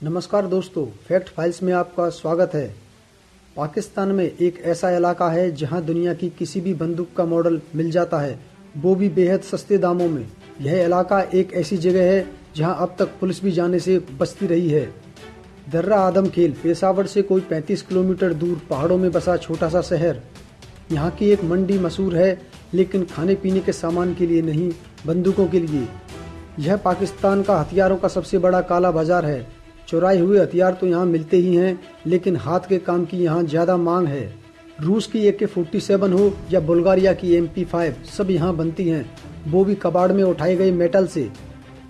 नमस्कार दोस्तों, fact files में आपका स्वागत है। पाकिस्तान में एक ऐसा इलाका है जहाँ दुनिया की किसी भी बंदूक का मॉडल मिल जाता है, वो भी बेहद सस्ते दामों में। यह इलाका एक ऐसी जगह है जहाँ अब तक पुलिस भी जाने से बचती रही है। दर्रा आदम खेल पेशावर से कोई 35 किलोमीटर दूर पहाड़ों में बसा छोटा सा शहर। यहाँ की एक मंडी मशहूर है, लेकिन खाने पीने के सामान के लिए नहीं, बंदूकों के लिए। यह पाकिस्तान का हथियारों का सबसे बड़ा काला बाज़ार है चुराए हुए हथियार तो यहाँ मिलते ही हैं, लेकिन हाथ के काम की यहाँ ज़्यादा मांग है। रूस की ए के फोर्टी सेवन हो या बुल्गारिया की एम पी फाइव, सब यहाँ बनती हैं। वो भी कबाड़ में उठाए गए मेटल से।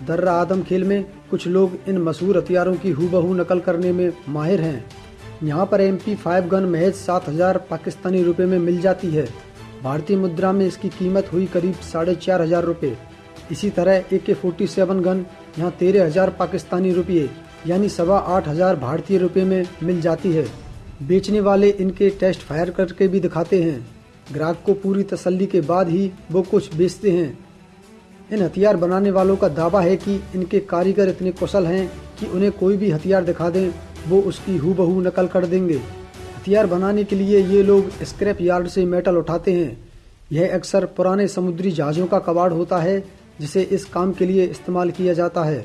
दर्रा आदम खेल में कुछ लोग इन मशहूर हथियारों की हूबहू नकल करने में माहिर हैं। यहाँ पर एम पी फाइव गन महज सात हज़ार पाकिस्तानी रुपए में मिल जाती है। भारतीय मुद्रा में इसकी कीमत हुई करीब साढ़े चार हज़ार रुपये इसी तरह ए के फोर्टी सेवन गन यहाँ तेरह हज़ार पाकिस्तानी रुपये यानी सवा आठ हज़ार भारतीय रुपये में मिल जाती है। बेचने वाले इनके टेस्ट फायर करके भी दिखाते हैं। ग्राहक को पूरी तसल्ली के बाद ही वो कुछ बेचते हैं। इन हथियार बनाने वालों का दावा है कि इनके कारीगर इतने कुशल हैं कि उन्हें कोई भी हथियार दिखा दें, वो उसकी हूबहू नकल कर देंगे। हथियार बनाने के लिए ये लोग स्क्रैप यार्ड से मेटल उठाते हैं। यह अक्सर पुराने समुद्री जहाज़ों का कबाड़ होता है, जिसे इस काम के लिए इस्तेमाल किया जाता है।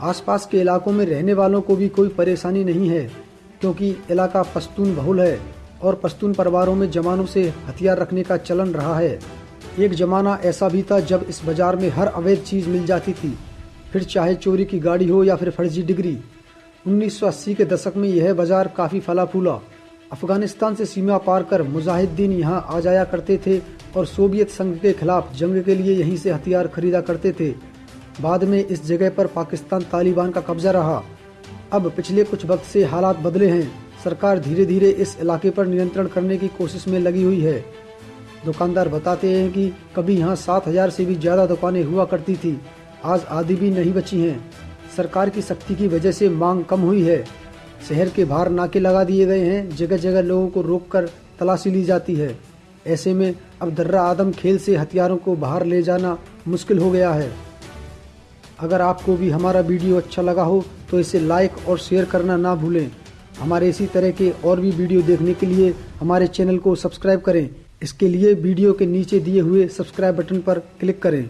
आसपास के इलाकों में रहने वालों को भी कोई परेशानी नहीं है, क्योंकि इलाका पश्तून बहुल है और पश्तून परिवारों में जवानों से हथियार रखने का चलन रहा है। एक जमाना ऐसा भी था जब इस बाज़ार में हर अवैध चीज़ मिल जाती थी, फिर चाहे चोरी की गाड़ी हो या फिर फर्जी डिग्री। 1980 के दशक में यह बाज़ार काफ़ी फला फूला अफ़गानिस्तान से सीमा पार कर मुजाहिदीन यहाँ आ जाया करते थे और सोवियत संघ के खिलाफ जंग के लिए यहीं से हथियार खरीदा करते थे। बाद में इस जगह पर पाकिस्तान तालिबान का कब्जा रहा। अब पिछले कुछ वक्त से हालात बदले हैं। सरकार धीरे धीरे इस इलाके पर नियंत्रण करने की कोशिश में लगी हुई है। दुकानदार बताते हैं कि कभी यहाँ सात हज़ार से भी ज़्यादा दुकानें हुआ करती थी। आज आधी भी नहीं बची हैं। सरकार की सख्ती की वजह से मांग कम हुई है। शहर के बाहर नाके लगा दिए गए हैं। जगह जगह लोगों को रोककर तलाशी ली जाती है। ऐसे में अब दर्रा आदम खेल से हथियारों को बाहर ले जाना मुश्किल हो गया है। अगर आपको भी हमारा वीडियो अच्छा लगा हो तो इसे लाइक और शेयर करना ना भूलें। हमारे इसी तरह के और भी वीडियो देखने के लिए हमारे चैनल को सब्सक्राइब करें। इसके लिए वीडियो के नीचे दिए हुए सब्सक्राइब बटन पर क्लिक करें।